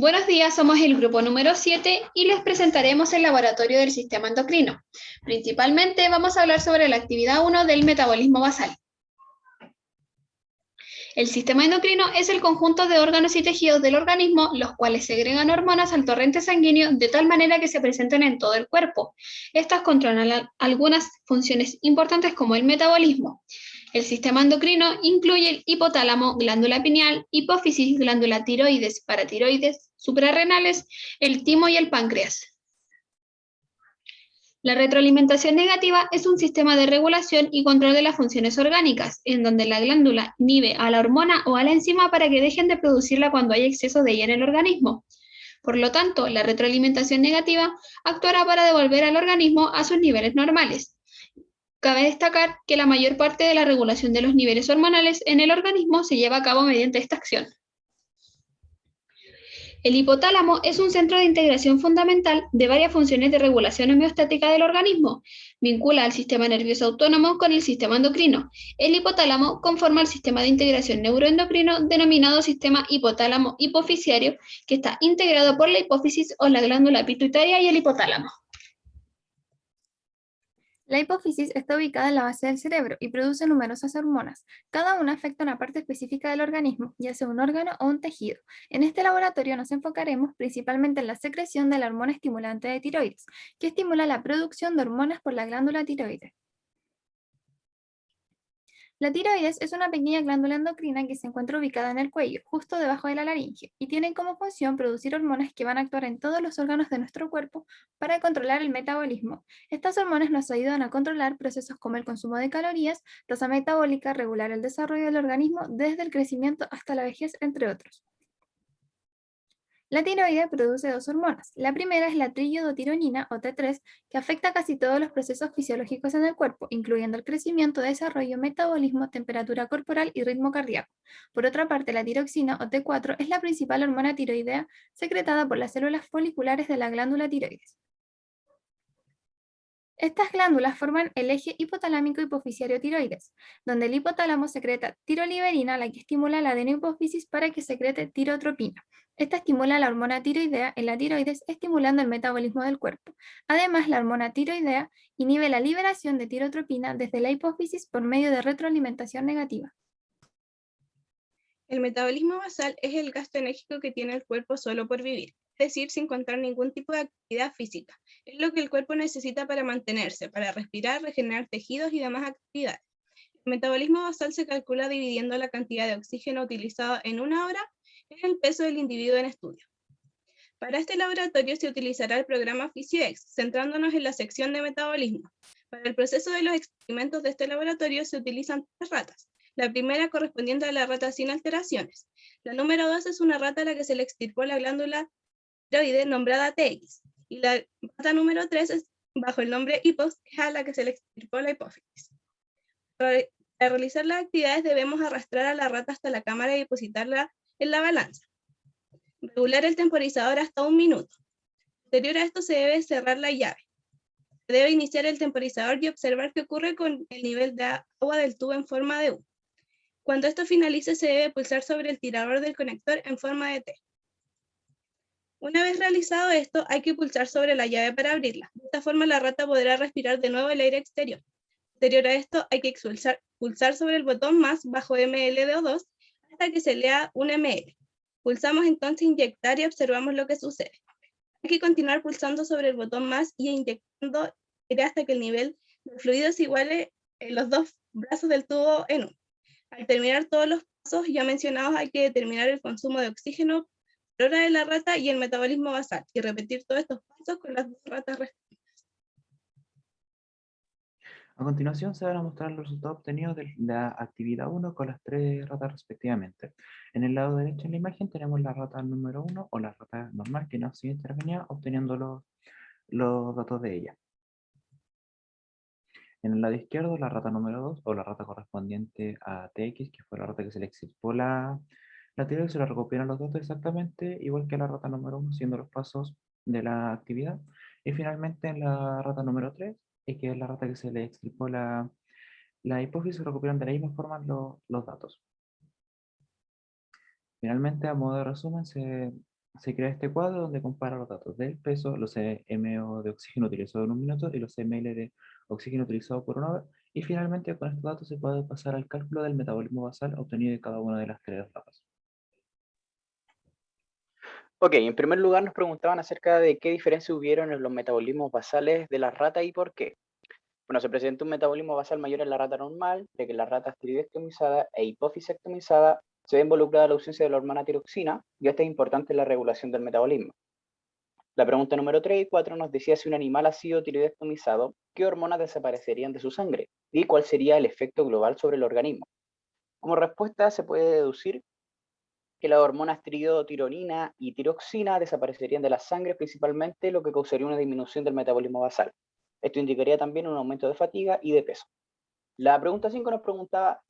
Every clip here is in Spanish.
Buenos días, somos el grupo número 7 y les presentaremos el laboratorio del sistema endocrino. Principalmente vamos a hablar sobre la actividad 1 del metabolismo basal. El sistema endocrino es el conjunto de órganos y tejidos del organismo, los cuales segregan hormonas al torrente sanguíneo de tal manera que se presenten en todo el cuerpo. Estas controlan algunas funciones importantes como el metabolismo. El sistema endocrino incluye el hipotálamo, glándula pineal, hipófisis, glándula tiroides, paratiroides, suprarrenales, el timo y el páncreas. La retroalimentación negativa es un sistema de regulación y control de las funciones orgánicas, en donde la glándula inhibe a la hormona o a la enzima para que dejen de producirla cuando hay exceso de ella en el organismo. Por lo tanto, la retroalimentación negativa actuará para devolver al organismo a sus niveles normales, Cabe destacar que la mayor parte de la regulación de los niveles hormonales en el organismo se lleva a cabo mediante esta acción. El hipotálamo es un centro de integración fundamental de varias funciones de regulación homeostática del organismo. Vincula al sistema nervioso autónomo con el sistema endocrino. El hipotálamo conforma el sistema de integración neuroendocrino denominado sistema hipotálamo hipofisiario, que está integrado por la hipófisis o la glándula pituitaria y el hipotálamo. La hipófisis está ubicada en la base del cerebro y produce numerosas hormonas. Cada una afecta una parte específica del organismo, ya sea un órgano o un tejido. En este laboratorio nos enfocaremos principalmente en la secreción de la hormona estimulante de tiroides, que estimula la producción de hormonas por la glándula tiroides. La tiroides es una pequeña glándula endocrina que se encuentra ubicada en el cuello, justo debajo de la laringe, y tiene como función producir hormonas que van a actuar en todos los órganos de nuestro cuerpo para controlar el metabolismo. Estas hormonas nos ayudan a controlar procesos como el consumo de calorías, tasa metabólica, regular el desarrollo del organismo desde el crecimiento hasta la vejez, entre otros. La tiroide produce dos hormonas. La primera es la triiodotironina, o T3, que afecta casi todos los procesos fisiológicos en el cuerpo, incluyendo el crecimiento, desarrollo, metabolismo, temperatura corporal y ritmo cardíaco. Por otra parte, la tiroxina, o T4, es la principal hormona tiroidea secretada por las células foliculares de la glándula tiroides. Estas glándulas forman el eje hipotalámico hipofisiario tiroides, donde el hipotálamo secreta tiroliberina, la que estimula la adenohipófisis para que secrete tirotropina. Esta estimula la hormona tiroidea en la tiroides, estimulando el metabolismo del cuerpo. Además, la hormona tiroidea inhibe la liberación de tirotropina desde la hipófisis por medio de retroalimentación negativa. El metabolismo basal es el gasto enérgico que tiene el cuerpo solo por vivir decir, sin contar ningún tipo de actividad física. Es lo que el cuerpo necesita para mantenerse, para respirar, regenerar tejidos y demás actividades. El metabolismo basal se calcula dividiendo la cantidad de oxígeno utilizado en una hora en el peso del individuo en estudio. Para este laboratorio se utilizará el programa PhysioX, centrándonos en la sección de metabolismo. Para el proceso de los experimentos de este laboratorio se utilizan tres ratas. La primera correspondiente a la rata sin alteraciones. La número dos es una rata a la que se le extirpó la glándula nombrada TX, y la rata número 3 es bajo el nombre hipos, es a la que se le extirpó la hipófisis. Para realizar las actividades debemos arrastrar a la rata hasta la cámara y depositarla en la balanza. Regular el temporizador hasta un minuto. Posterior a esto se debe cerrar la llave. Se debe iniciar el temporizador y observar qué ocurre con el nivel de agua del tubo en forma de U. Cuando esto finalice se debe pulsar sobre el tirador del conector en forma de T. Una vez realizado esto, hay que pulsar sobre la llave para abrirla. De esta forma la rata podrá respirar de nuevo el aire exterior. Posterior a esto, hay que pulsar, sobre el botón más bajo ML2 hasta que se lea un ML. Pulsamos entonces inyectar y observamos lo que sucede. Hay que continuar pulsando sobre el botón más y inyectando hasta que el nivel del fluido se iguale en los dos brazos del tubo en uno. Al terminar todos los pasos ya mencionados, hay que determinar el consumo de oxígeno hora de la rata y el metabolismo basal, y repetir todos estos pasos con las dos ratas restantes. A continuación se van a mostrar los resultados obtenidos de la actividad 1 con las tres ratas respectivamente. En el lado derecho de la imagen tenemos la rata número 1 o la rata normal que no se intervenía obteniendo los, los datos de ella. En el lado izquierdo la rata número 2 o la rata correspondiente a TX, que fue la rata que se le extirpó la, la tiroides se la recopilan los datos exactamente, igual que la rata número 1, siendo los pasos de la actividad. Y finalmente en la rata número 3, que es la rata que se le extirpó la, la hipófisis, se recopilan de la misma forma los datos. Finalmente, a modo de resumen, se, se crea este cuadro donde compara los datos del peso, los MO de oxígeno utilizado en un minuto y los ml de oxígeno utilizado por una hora. Y finalmente con estos datos se puede pasar al cálculo del metabolismo basal obtenido de cada una de las tres etapas. Ok, en primer lugar nos preguntaban acerca de qué diferencia hubieron en los metabolismos basales de la rata y por qué. Bueno, se presenta un metabolismo basal mayor en la rata normal, de que la rata esteroidectomizada e hipofisectomizada se ve involucrada la ausencia de la hormona tiroxina, y esto es importante en la regulación del metabolismo. La pregunta número 3 y 4 nos decía si un animal ha sido tiroidectomizado, ¿qué hormonas desaparecerían de su sangre? Y cuál sería el efecto global sobre el organismo. Como respuesta se puede deducir que las hormonas tiroidotironina y tiroxina desaparecerían de la sangre principalmente, lo que causaría una disminución del metabolismo basal. Esto indicaría también un aumento de fatiga y de peso. La pregunta 5 nos preguntaba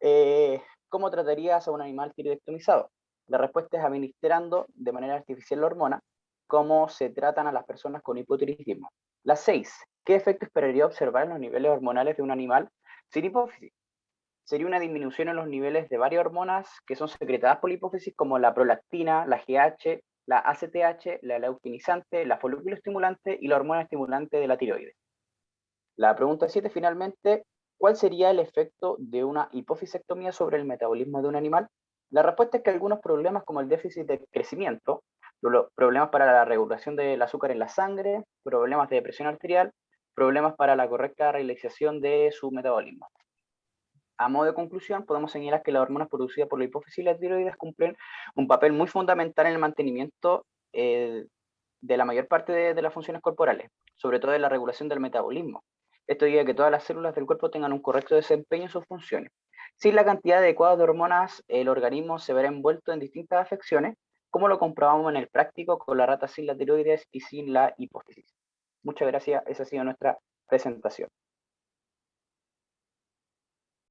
eh, cómo tratarías a un animal tiroidectomizado. La respuesta es administrando de manera artificial la hormona, cómo se tratan a las personas con hipotiroidismo. La 6. ¿Qué efecto esperaría observar en los niveles hormonales de un animal sin hipófisis? Sería una disminución en los niveles de varias hormonas que son secretadas por la hipófisis, como la prolactina, la GH, la ACTH, la leucinizante, la folículo estimulante y la hormona estimulante de la tiroides. La pregunta 7, finalmente, ¿cuál sería el efecto de una hipofisectomía sobre el metabolismo de un animal? La respuesta es que algunos problemas como el déficit de crecimiento, problemas para la regulación del azúcar en la sangre, problemas de presión arterial, problemas para la correcta realización de su metabolismo. A modo de conclusión, podemos señalar que las hormonas producidas por la hipófisis y la tiroides cumplen un papel muy fundamental en el mantenimiento eh, de la mayor parte de, las funciones corporales, sobre todo en la regulación del metabolismo. Esto ayuda que todas las células del cuerpo tengan un correcto desempeño en sus funciones. Sin la cantidad adecuada de hormonas, el organismo se verá envuelto en distintas afecciones, como lo comprobamos en el práctico con la rata sin la tiroides y sin la hipófisis. Muchas gracias, esa ha sido nuestra presentación.